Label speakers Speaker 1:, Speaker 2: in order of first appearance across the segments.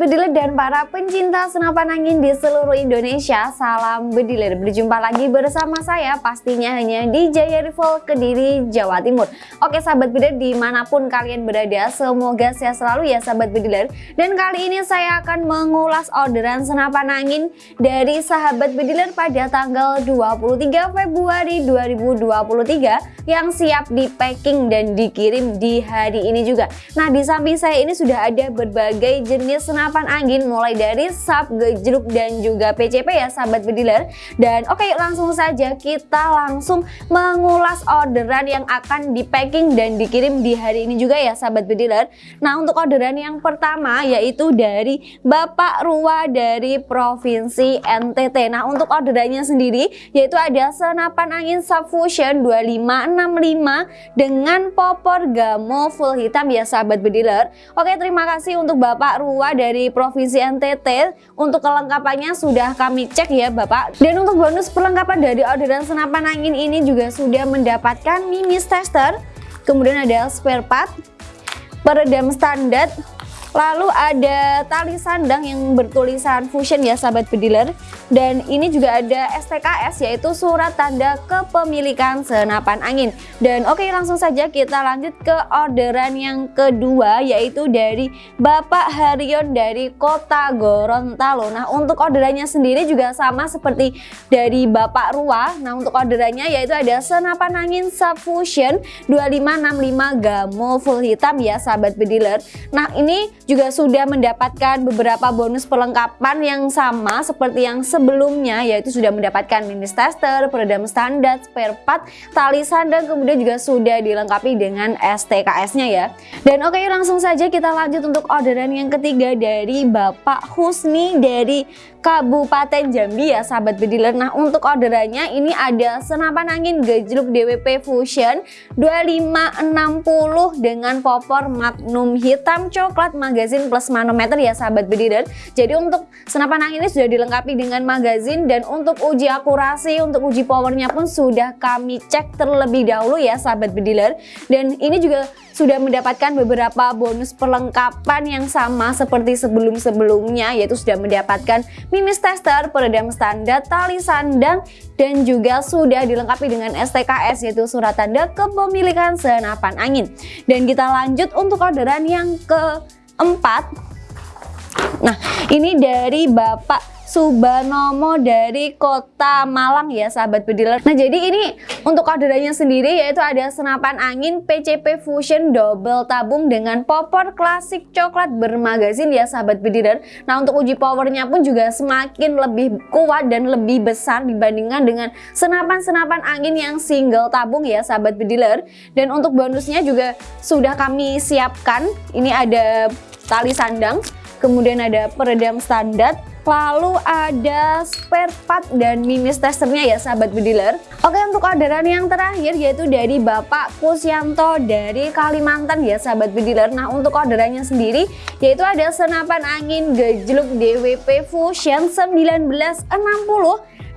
Speaker 1: Bediler dan para pencinta senapan angin di seluruh Indonesia Salam Bediler, berjumpa lagi bersama saya pastinya hanya di Jaya Rival Kediri, Jawa Timur. Oke Sahabat Bediler di mana pun kalian berada semoga sehat selalu ya Sahabat Bediler Dan kali ini saya akan mengulas orderan senapan angin dari Sahabat Bediler pada tanggal 23 Februari 2023 Yang siap di packing dan dikirim di hari ini juga. Nah di samping saya ini sudah ada berbagai jenis senapan angin mulai dari sub, gejruk dan juga PCP ya sahabat bediler. Dan oke okay, langsung saja kita langsung mengulas orderan yang akan di packing dan dikirim di hari ini juga ya sahabat bediler. Nah untuk orderan yang pertama yaitu dari Bapak Rua dari Provinsi NTT nah untuk orderannya sendiri yaitu ada senapan angin subfusion 2565 dengan popor gamo full hitam ya sahabat bediler. Oke terima kasih untuk Bapak Rua dari Provinsi NTT. Untuk kelengkapannya sudah kami cek ya Bapak. Dan untuk bonus perlengkapan dari orderan senapan angin ini juga sudah mendapatkan mimis tester. Kemudian ada spare part, peredam standar, Lalu ada tali sandang yang bertulisan Fusion ya sahabat pediler dan ini juga ada STKS yaitu surat tanda kepemilikan senapan angin. Dan oke langsung saja kita lanjut ke orderan yang kedua yaitu dari Bapak Harion dari Kota Gorontalo. Nah untuk orderannya sendiri juga sama seperti dari Bapak Rua. Nah untuk orderannya yaitu ada senapan angin Subfusion 2565 Gamo full hitam ya sahabat pediler. Nah ini juga sudah mendapatkan beberapa bonus perlengkapan yang sama seperti yang sebelumnya yaitu sudah mendapatkan mini tester, peredam standar, spare part, tali sandang kemudian juga sudah dilengkapi dengan STKS-nya ya. Dan oke langsung saja kita lanjut untuk orderan yang ketiga dari Bapak Husni dari Kabupaten Jambi ya sahabat bediler Nah untuk orderannya ini ada senapan angin gejluk DWP Fusion 2560 dengan popor magnum hitam coklat magazin plus manometer ya sahabat bediler Jadi untuk senapan angin ini sudah dilengkapi dengan magazin dan untuk uji akurasi untuk uji powernya pun sudah kami cek terlebih dahulu ya sahabat bediler Dan ini juga sudah mendapatkan beberapa bonus perlengkapan yang sama seperti sebelum-sebelumnya yaitu sudah mendapatkan mimis tester, peredam standar, tali sandang, dan juga sudah dilengkapi dengan STKS yaitu surat tanda kepemilikan senapan angin. Dan kita lanjut untuk orderan yang keempat. Nah, ini dari Bapak Subanomo dari kota Malang ya sahabat bediler Nah jadi ini untuk orderannya sendiri yaitu ada senapan angin PCP Fusion double tabung dengan popor klasik coklat bermagazin ya sahabat bediler Nah untuk uji powernya pun juga semakin lebih kuat dan lebih besar dibandingkan dengan senapan-senapan angin yang single tabung ya sahabat bediler Dan untuk bonusnya juga sudah kami siapkan. Ini ada tali sandang kemudian ada peredam standar Lalu ada spare part dan mimis testernya ya sahabat bediler. Oke untuk orderan yang terakhir yaitu dari Bapak Kusyanto dari Kalimantan ya sahabat bediler. Nah untuk orderannya sendiri yaitu ada senapan angin gejluk DWP Fusion 1960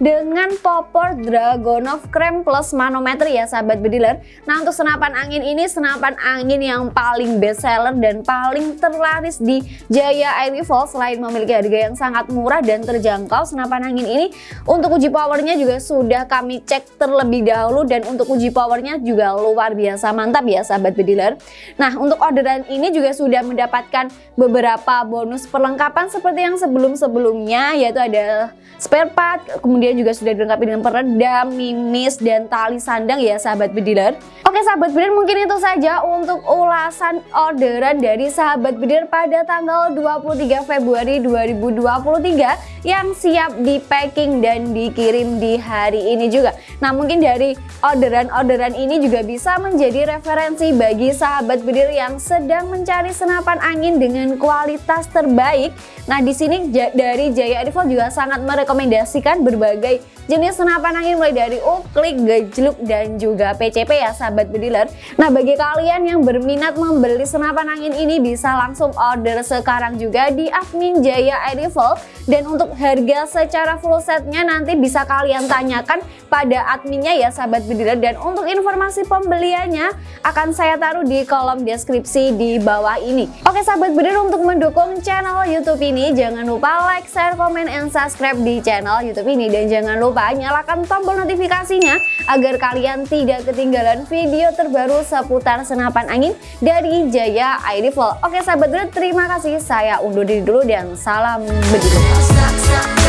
Speaker 1: dengan popor Dragonov Krem plus manometer ya sahabat bediler. Nah untuk senapan angin ini senapan angin yang paling best seller dan paling terlaris di Jaya Air Rifle selain memiliki harga yang sangat murah dan terjangkau senapan angin ini untuk uji powernya juga sudah kami cek terlebih dahulu dan untuk uji powernya juga luar biasa mantap ya sahabat bediler. Nah untuk orderan ini juga sudah mendapatkan beberapa bonus perlengkapan seperti yang sebelum-sebelumnya yaitu ada spare part kemudian juga sudah dilengkapi dengan peredam, mimis, dan tali sandang ya sahabat bediler. Oke sahabat bediler mungkin itu saja untuk ulasan orderan dari sahabat bediler pada tanggal 23 Februari 2023 yang siap di packing dan dikirim di hari ini juga. Nah mungkin dari orderan-orderan ini juga bisa menjadi referensi bagi sahabat bediler yang sedang mencari senapan angin dengan kualitas terbaik. Nah di sini dari Jaya Rifle juga sangat merekomendasikan berbagai jenis senapan angin mulai dari uklik, gejluk, dan juga PCP ya sahabat bediler. Nah bagi kalian yang berminat membeli senapan angin ini bisa langsung order sekarang juga di admin Jaya Edival dan untuk harga secara full setnya nanti bisa kalian tanyakan pada adminnya ya sahabat bediler dan untuk informasi pembeliannya akan saya taruh di kolom deskripsi di bawah ini. Oke sahabat bediler untuk mendukung channel YouTube ini jangan lupa like, share, komen, and subscribe di channel YouTube ini dan jangan lupa nyalakan tombol notifikasinya agar kalian tidak ketinggalan video terbaru seputar senapan angin dari Jaya Airifel. Oke sahabat bediler terima kasih saya undur diri dulu dan salam bediler.